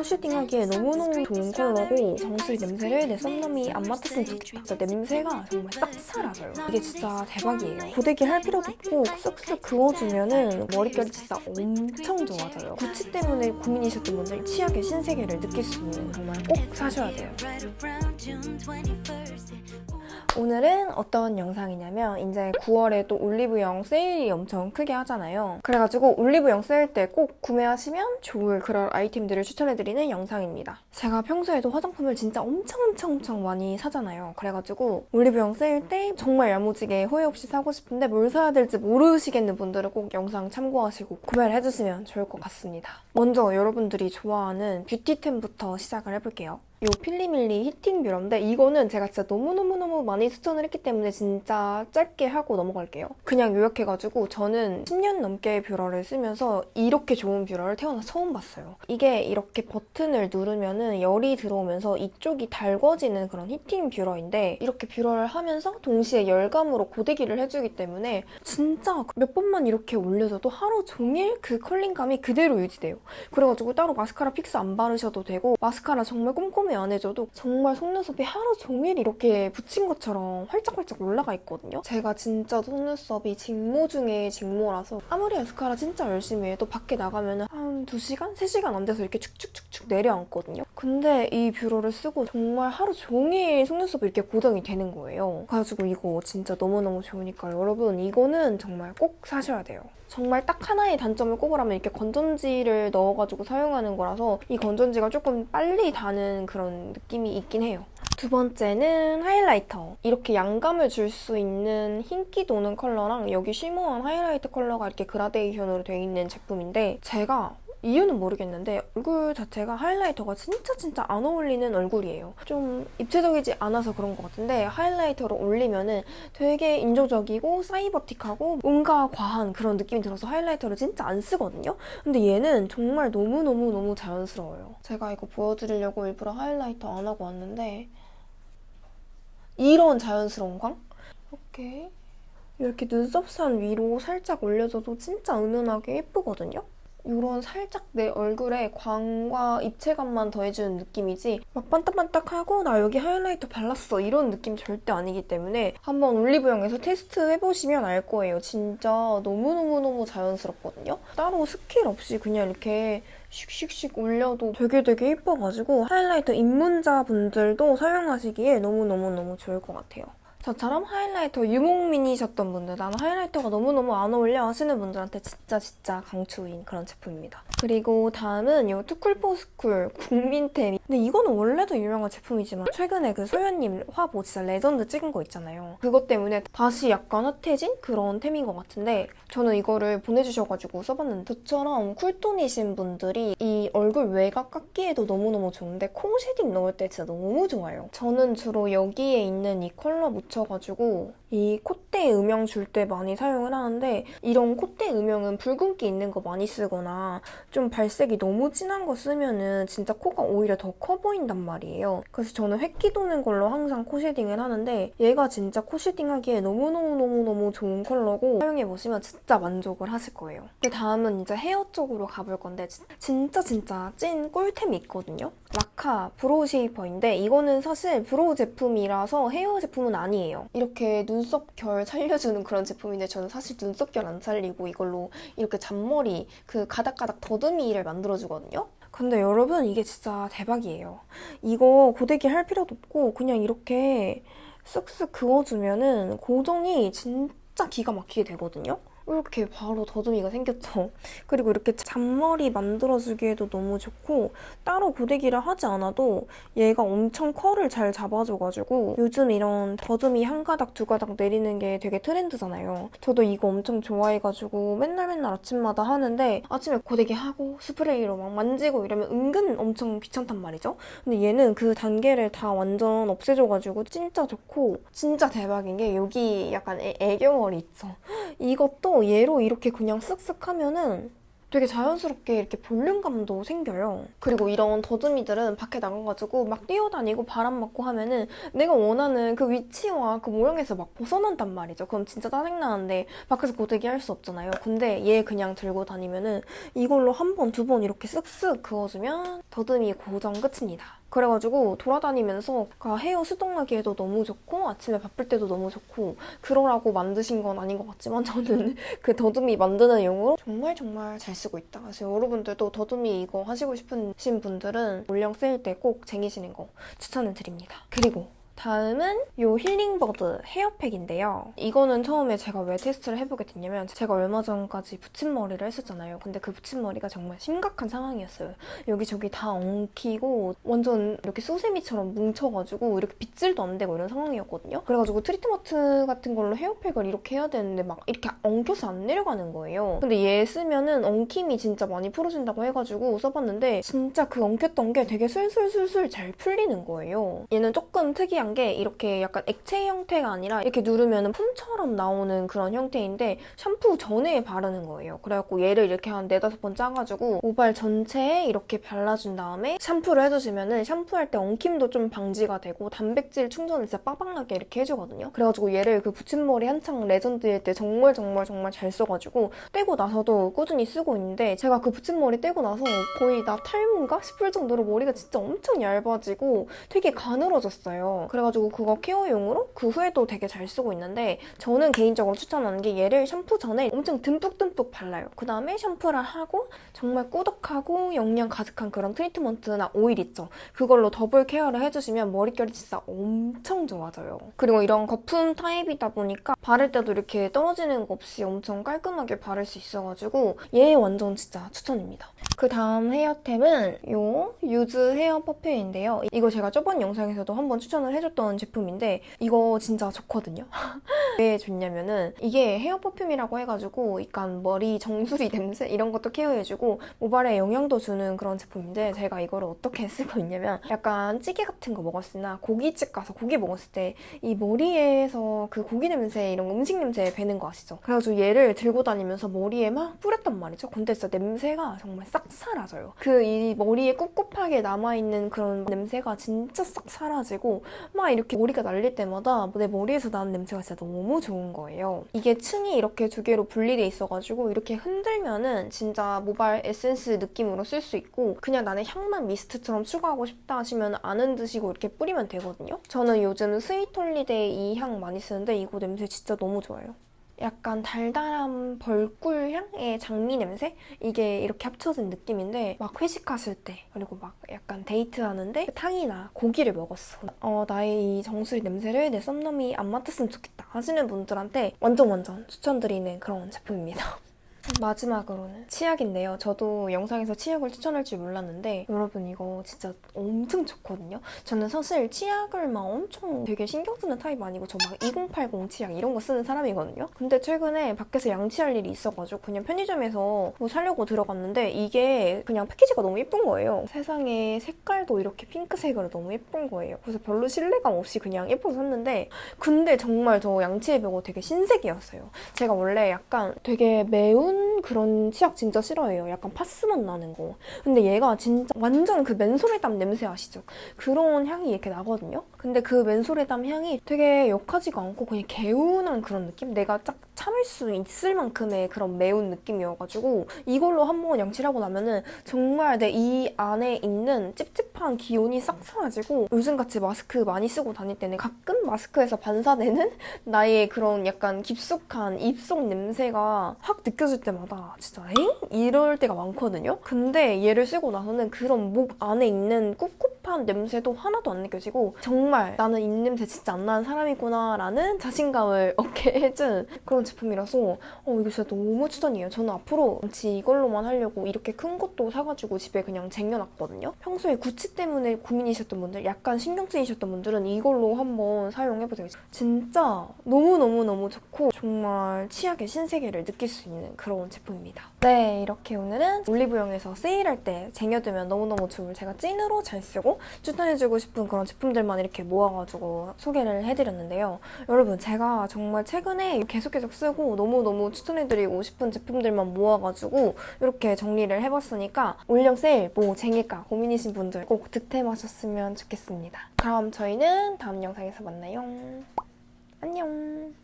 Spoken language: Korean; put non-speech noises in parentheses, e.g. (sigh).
코시딩 하기에 너무너무 좋은 컬러고 정수리 냄새를 내 썸남이 안 맡았으면 좋겠다. 진짜 냄새가 정말 싹 사라져요. 이게 진짜 대박이에요. 고데기 할 필요도 없고 쓱쓱 그어주면 은 머릿결이 진짜 엄청 좋아져요. 구찌 때문에 고민이셨던 분들 치약의 신세계를 느낄 수 있는 정말 꼭 사셔야 돼요. 오늘은 어떤 영상이냐면 이제 9월에 또 올리브영 세일이 엄청 크게 하잖아요. 그래가지고 올리브영 세일 때 꼭 구매하시면 좋을 그런 아이템들을 추천해드리는 영상입니다. 제가 평소에도 화장품을 진짜 엄청 엄청 엄청 많이 사잖아요. 그래가지고 올리브영 세일 때 정말 야무지게 후회 없이 사고 싶은데 뭘 사야 될지 모르시겠는 분들은 꼭 영상 참고하시고 구매를 해주시면 좋을 것 같습니다. 먼저 여러분들이 좋아하는 beauty템부터 시작을 해볼게요. 이 필리밀리 heating 뷰러인데 이거는 제가 진짜 너무너무너무 많이 추천을 했기 때문에 진짜 짧게 하고 넘어갈게요. 그냥 요약해가지고 저는 10년 넘게 뷰러를 쓰면서 이렇게 좋은 뷰러를 태어나 처음 봤어요. 이게 이렇게 버튼을 누르면 은 열이 들어오면서 이쪽이 달궈지는 그런 heating 뷰러인데 이렇게 뷰러를 하면서 동시에 열감으로 고데기를 해주기 때문에 진짜 몇 번만 이렇게 올려줘도 하루 종일 그 컬링감이 그대로 유지돼요. 그래가지고 따로 마스카라 fix 안 바르셔도 되고 마스카라 정말 꼼꼼히 안 해줘도 정말 속눈썹이 하루 종일 이렇게 붙인 것처럼 활짝활짝 올라가 있거든요. 제가 진짜 속눈썹이 직모 중에 직모라서 아무리 마스카라 진짜 열심히 해도 밖에 나가면 한 2시간? 3시간 안 돼서 이렇게 축축축축 내려앉거든요. 근데 이 뷰러를 쓰고 정말 하루 종일 속눈썹이 이렇게 고정이 되는 거예요. 그래가지고 이거 진짜 너무너무 좋으니까 여러분 이거는 정말 꼭 사셔야 돼요. 정말 딱 하나의 단점을 꼽으라면 이렇게 건전지를 넣어가지고 사용하는 거라서 이 건전지가 조금 빨리 다는 그런 느낌이 있긴 해요. 두 번째는 하이라이터. 이렇게 양감을 줄 수 있는 흰기 도는 컬러랑 여기 쉬머한 하이라이트 컬러가 이렇게 그라데이션으로 되어 있는 제품인데 제가 이유는 모르겠는데 얼굴 자체가 하이라이터가 진짜 진짜 안 어울리는 얼굴이에요. 좀 입체적이지 않아서 그런 것 같은데 하이라이터로 올리면은 되게 인조적이고 사이버틱하고 뭔가 과한 그런 느낌이 들어서 하이라이터를 진짜 안 쓰거든요. 근데 얘는 정말 너무너무너무 자연스러워요. 제가 이거 보여드리려고 일부러 하이라이터 안 하고 왔는데 이런 자연스러운 광? 이렇게 이렇게 눈썹선 위로 살짝 올려줘도 진짜 은은하게 예쁘거든요? 이런 살짝 내 얼굴에 광과 입체감만 더해주는 느낌이지 막 반딱반딱하고 나 여기 하이라이터 발랐어 이런 느낌 절대 아니기 때문에 한번 올리브영에서 테스트 해보시면 알 거예요. 진짜 너무너무너무 자연스럽거든요. 따로 스킬 없이 그냥 이렇게 슉슉슉 올려도 되게 되게 예뻐가지고 하이라이터 입문자분들도 사용하시기에 너무너무너무 좋을 것 같아요. 저처럼 하이라이터 유목민이셨던 분들 나는 하이라이터가 너무너무 안 어울려 하시는 분들한테 진짜 진짜 강추인 그런 제품입니다. 그리고 다음은 이 투쿨포스쿨 국민템 근데 이거는 원래도 유명한 제품이지만 최근에 그 소연님 화보 진짜 레전드 찍은 거 있잖아요. 그것 때문에 다시 약간 핫해진 그런 템인 것 같은데 저는 이거를 보내주셔가지고 써봤는데 저처럼 쿨톤이신 분들이 이 얼굴 외곽 깎기에도 너무너무 좋은데 코 shading 넣을 때 진짜 너무 좋아요. 저는 주로 여기에 있는 이 컬러 묻혀가지고 이 콧대 음영 줄 때 많이 사용을 하는데 이런 콧대 음영은 붉은기 있는 거 많이 쓰거나 좀 발색이 너무 진한 거 쓰면은 진짜 코가 오히려 더 커 보인단 말이에요. 그래서 저는 회끼 도는 걸로 항상 코 shading을 하는데 얘가 진짜 코 shading하기에 너무너무너무너무 좋은 컬러고 사용해보시면 진짜 만족을 하실 거예요. 근데 다음은 이제 헤어 쪽으로 가볼 건데 진짜 진짜 찐 꿀템이 있거든요. 라카 브로우 쉐이퍼인데 이거는 사실 brow 제품이라서 헤어 제품은 아니에요. 이렇게 눈썹 결 살려주는 그런 제품인데 저는 사실 눈썹 결 안 살리고 이걸로 이렇게 잔머리 그 가닥가닥 더듬이를 만들어주거든요. 근데 여러분 이게 진짜 대박이에요. 이거 고데기 할 필요도 없고 그냥 이렇게 쓱쓱 그어주면은 고정이 진짜 기가 막히게 되거든요. 이렇게 바로 더듬이가 생겼죠. (laughs) 그리고 이렇게 잔머리 만들어주기에도 너무 좋고 따로 고데기를 하지 않아도 얘가 엄청 컬을 잘 잡아줘가지고 요즘 이런 더듬이 한 가닥 두 가닥 내리는 게 되게 트렌드잖아요. 저도 이거 엄청 좋아해가지고 맨날 맨날 아침마다 하는데 아침에 고데기 하고 스프레이로 막 만지고 이러면 은근 엄청 귀찮단 말이죠. 근데 얘는 그 단계를 다 완전 없애줘가지고 진짜 좋고 진짜 대박인 게 여기 약간 애, 애교머리 있죠. (gasps) 이것도 얘로 이렇게 그냥 쓱쓱 하면은 되게 자연스럽게 이렇게 볼륨감도 생겨요. 그리고 이런 더듬이들은 밖에 나가가지고 막 뛰어다니고 바람 맞고 하면은 내가 원하는 그 위치와 그 모양에서 막 벗어난단 말이죠. 그럼 진짜 짜증나는데 밖에서 고데기 할 수 없잖아요. 근데 얘 그냥 들고 다니면은 이걸로 한 번, 두 번 이렇게 쓱쓱 그어주면 더듬이 고정 끝입니다. 그래가지고 돌아다니면서 그 헤어 수동하기에도 너무 좋고 아침에 바쁠 때도 너무 좋고 그러라고 만드신 건 아닌 것 같지만 저는 (laughs) 그 더듬이 만드는 용으로 정말 정말 잘 쓰고 있다. 그래서 여러분들도 더듬이 이거 하시고 싶으신 분들은 올영 세일 때 꼭 쟁이시는 거 추천을 드립니다. 그리고 다음은 이 힐링버드 헤어팩인데요. 이거는 처음에 제가 왜 테스트를 해보게 됐냐면 제가 얼마 전까지 붙임머리를 했었잖아요. 근데 그 붙임머리가 정말 심각한 상황이었어요. 여기저기 다 엉키고 완전 이렇게 수세미처럼 뭉쳐가지고 이렇게 빗질도 안 되고 이런 상황이었거든요. 그래가지고 트리트먼트 같은 걸로 헤어팩을 이렇게 해야 되는데 막 이렇게 엉켜서 안 내려가는 거예요. 근데 얘 쓰면은 엉킴이 진짜 많이 풀어진다고 해가지고 써봤는데 진짜 그 엉켰던 게 되게 술술술술 잘 풀리는 거예요. 얘는 조금 특이한 게 이렇게 약간 액체 형태가 아니라 이렇게 누르면 foam처럼 나오는 그런 형태인데 샴푸 전에 바르는 거예요. 그래갖고 얘를 이렇게 한 네다섯 번 짜가지고 모발 전체에 이렇게 발라준 다음에 샴푸를 해주시면 은 샴푸할 때 엉킴도 좀 방지가 되고 단백질 충전을 진짜 빵빵하게 이렇게 해주거든요. 그래가지고 얘를 그 붙임머리 한창 레전드일 때 정말 정말 정말 잘 써가지고 떼고 나서도 꾸준히 쓰고 있는데 제가 그 붙임머리 떼고 나서 거의 나 탈모인가 싶을 정도로 머리가 진짜 엄청 얇아지고 되게 가늘어졌어요. 그래가지고 그거 케어용으로 그 후에도 되게 잘 쓰고 있는데 저는 개인적으로 추천하는 게 얘를 샴푸 전에 엄청 듬뿍듬뿍 발라요. 그 다음에 샴푸를 하고 정말 꾸덕하고 영양 가득한 그런 트리트먼트나 오일 있죠. 그걸로 더블 케어를 해주시면 머릿결이 진짜 엄청 좋아져요. 그리고 이런 거품 타입이다 보니까 바를 때도 이렇게 떨어지는 거 없이 엄청 깔끔하게 바를 수 있어가지고 얘 완전 진짜 추천입니다. 그 다음 헤어템은 요 유즈 헤어 퍼퓸인데요. 이거 제가 저번 영상에서도 한번 추천을 해줬던 제품인데 이거 진짜 좋거든요. (laughs) 왜 좋냐면은 이게 헤어 퍼퓸이라고 해가지고 약간 머리 정수리 냄새 이런 것도 케어해주고 모발에 영양도 주는 그런 제품인데 제가 이거를 어떻게 쓰고 있냐면 약간 찌개 같은 거 먹었으나 고깃집 가서 고기 먹었을 때 이 머리에서 그 고기 냄새 이런 음식 냄새 배는 거 아시죠? 그래가지고 얘를 들고 다니면서 머리에 막 뿌렸단 말이죠. 근데 진짜 냄새가 정말 싹 사라져요. 그 이 머리에 꿉꿉하게 남아있는 그런 냄새가 진짜 싹 사라지고 막 이렇게 머리가 날릴 때마다 내 머리에서 나는 냄새가 진짜 너무 좋은 거예요. 이게 층이 이렇게 두 개로 분리돼 있어가지고 이렇게 흔들면은 진짜 모발 에센스 느낌으로 쓸 수 있고 그냥 나는 향만 미스트처럼 추가하고 싶다 하시면 안 흔드시고 이렇게 뿌리면 되거든요. 저는 요즘 Sweet Holiday 이 향 많이 쓰는데 이거 냄새 진짜 너무 좋아요. 약간 달달한 벌꿀 향의 장미 냄새? 이게 이렇게 합쳐진 느낌인데 막 회식하실 때 그리고 막 약간 데이트하는데 탕이나 고기를 먹었어. 어 나의 이 정수리 냄새를 내 썸남이 안 맡았으면 좋겠다 하시는 분들한테 완전 완전 추천드리는 그런 제품입니다. (laughs) 마지막으로는 치약인데요. 저도 영상에서 치약을 추천할 줄 몰랐는데 여러분 이거 진짜 엄청 좋거든요. 저는 사실 치약을 막 엄청 되게 신경 쓰는 타입 아니고 저 막 2080 치약 이런 거 쓰는 사람이거든요. 근데 최근에 밖에서 양치할 일이 있어가지고 그냥 편의점에서 뭐 사려고 들어갔는데 이게 그냥 패키지가 너무 예쁜 거예요. 세상에 색깔도 이렇게 핑크색으로 너무 예쁜 거예요. 그래서 별로 신뢰감 없이 그냥 예뻐서 샀는데 근데 정말 저 양치해 보고 되게 신세계였어요. 제가 원래 약간 되게 매운 그런 치약 진짜 싫어해요. 약간 파스맛 나는 거. 근데 얘가 진짜 완전 그 맨소리땀 냄새 아시죠? 그런 향이 이렇게 나거든요. 근데 그 맨소리땀 향이 되게 역하지가 않고 그냥 개운한 그런 느낌? 내가 딱 참을 수 있을 만큼의 그런 매운 느낌이어가지고 이걸로 한 번 양치를 하고 나면은 정말 내 이 안에 있는 찝찝한 기운이 싹 사라지고 요즘같이 마스크 많이 쓰고 다닐 때는 가끔 마스크에서 반사되는 (laughs) 나의 그런 약간 깊숙한 입속 냄새가 확 느껴질 때마다 진짜 엥? 이럴 때가 많거든요? 근데 얘를 쓰고 나서는 그런 목 안에 있는 꿉꿉 한 냄새도 하나도 안 느껴지고 정말 나는 입냄새 진짜 안 나는 사람이구나 라는 자신감을 (laughs) 얻게 해준 그런 제품이라서 어, 이거 진짜 너무 추천이에요. 저는 앞으로 지 이걸로만 하려고 이렇게 큰 것도 사가지고 집에 그냥 쟁여놨거든요. 평소에 구찌 때문에 고민이셨던 분들, 약간 신경 쓰이셨던 분들은 이걸로 한번 사용해보세요. 진짜 너무너무너무 좋고 정말 치약의 신세계를 느낄 수 있는 그런 제품입니다. 네, 이렇게 오늘은 올리브영에서 세일할 때 쟁여두면 너무너무 좋을 제가 찐으로 잘 쓰고 싶고 추천해주고 싶은 그런 제품들만 이렇게 모아가지고 소개를 해드렸는데요. 여러분 제가 정말 최근에 계속 계속 쓰고 너무너무 추천해드리고 싶은 제품들만 모아가지고 이렇게 정리를 해봤으니까 올영 세일 뭐 쟁일까 고민이신 분들 꼭 득템하셨으면 좋겠습니다. 그럼 저희는 다음 영상에서 만나요. 안녕